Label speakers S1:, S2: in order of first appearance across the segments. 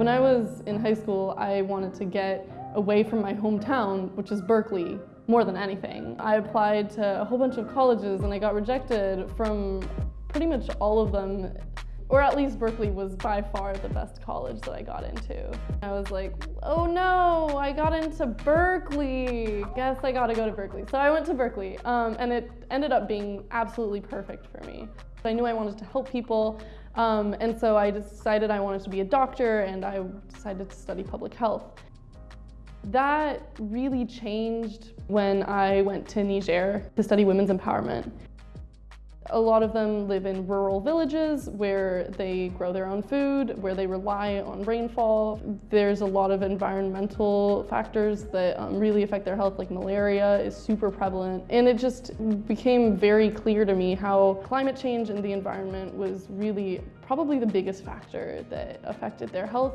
S1: When I was in high school, I wanted to get away from my hometown, which is Berkeley, more than anything. I applied to a whole bunch of colleges and I got rejected from pretty much all of them or at least Berkeley was by far the best college that I got into. I was like, oh no, I got into Berkeley. Guess I gotta go to Berkeley. So I went to Berkeley um, and it ended up being absolutely perfect for me. I knew I wanted to help people um, and so I decided I wanted to be a doctor and I decided to study public health. That really changed when I went to Niger to study women's empowerment. A lot of them live in rural villages where they grow their own food, where they rely on rainfall. There's a lot of environmental factors that um, really affect their health, like malaria is super prevalent. And it just became very clear to me how climate change and the environment was really probably the biggest factor that affected their health.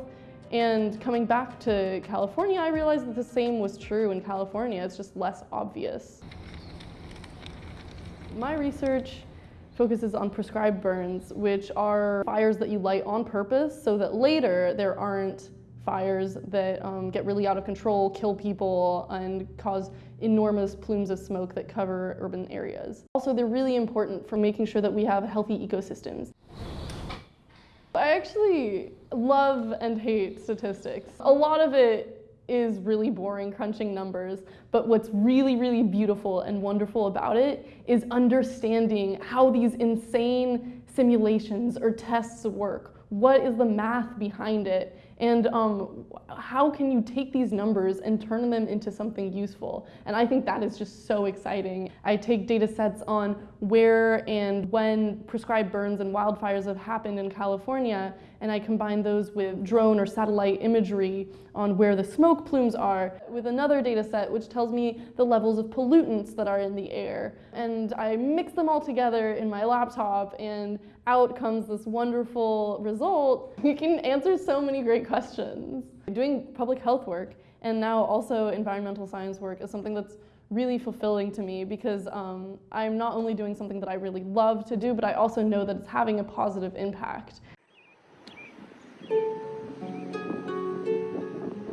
S1: And coming back to California, I realized that the same was true in California. It's just less obvious. My research focuses on prescribed burns, which are fires that you light on purpose so that later there aren't fires that um, get really out of control, kill people, and cause enormous plumes of smoke that cover urban areas. Also, they're really important for making sure that we have healthy ecosystems. I actually love and hate statistics. A lot of it is really boring crunching numbers, but what's really, really beautiful and wonderful about it is understanding how these insane simulations or tests work. What is the math behind it? And um, how can you take these numbers and turn them into something useful? And I think that is just so exciting. I take data sets on where and when prescribed burns and wildfires have happened in California, and I combine those with drone or satellite imagery on where the smoke plumes are with another data set which tells me the levels of pollutants that are in the air. And I mix them all together in my laptop and out comes this wonderful result. You can answer so many great questions. Doing public health work and now also environmental science work is something that's really fulfilling to me because um, I'm not only doing something that I really love to do, but I also know that it's having a positive impact.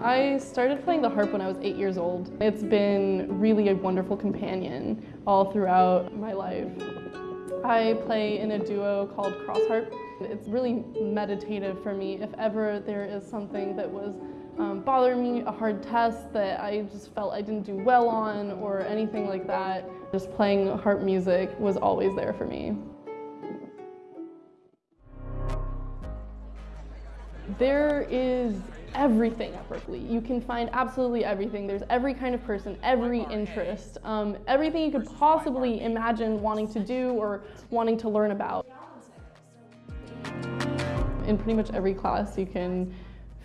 S1: I started playing the harp when I was eight years old. It's been really a wonderful companion all throughout my life. I play in a duo called Cross Harp. It's really meditative for me. If ever there is something that was um, bothering me, a hard test that I just felt I didn't do well on or anything like that, just playing harp music was always there for me. There is everything at Berkeley. You can find absolutely everything. There's every kind of person, every interest, um, everything you could possibly imagine wanting to do or wanting to learn about. In pretty much every class you can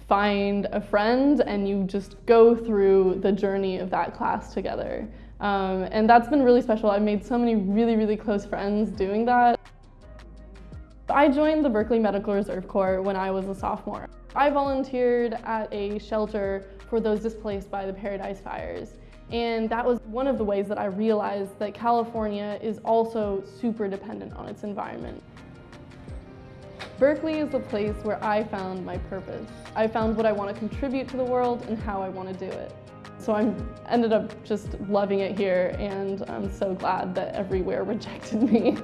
S1: find a friend and you just go through the journey of that class together. Um, and that's been really special. I've made so many really, really close friends doing that. I joined the Berkeley Medical Reserve Corps when I was a sophomore. I volunteered at a shelter for those displaced by the Paradise Fires. And that was one of the ways that I realized that California is also super dependent on its environment. Berkeley is the place where I found my purpose. I found what I want to contribute to the world and how I want to do it. So I ended up just loving it here and I'm so glad that everywhere rejected me.